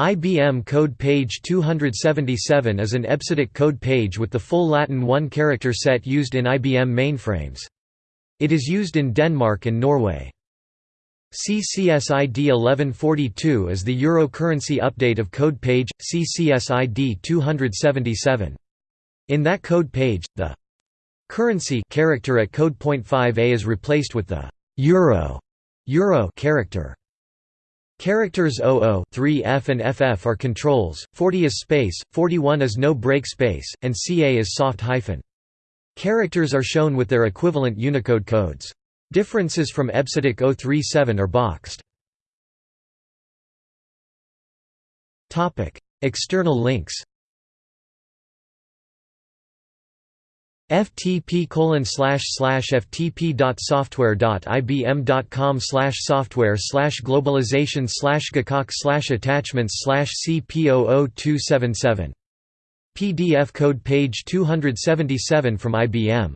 IBM code page 277 is an EBCDIC code page with the full Latin one-character set used in IBM mainframes. It is used in Denmark and Norway. CCSID 1142 is the Euro currency update of code page, CCSID 277. In that code page, the currency character at code point 5a is replaced with the euro, euro character. Characters 00 3F and FF are controls, 40 is space, 41 is no break space, and CA is soft hyphen. Characters are shown with their equivalent Unicode codes. Differences from EBCDIC 037 are boxed. External links ftp colon slash slash ftp dot software dot ibm dot com slash software slash globalization slash gakok slash attachments slash cp00277 PDF code page 277 from IBM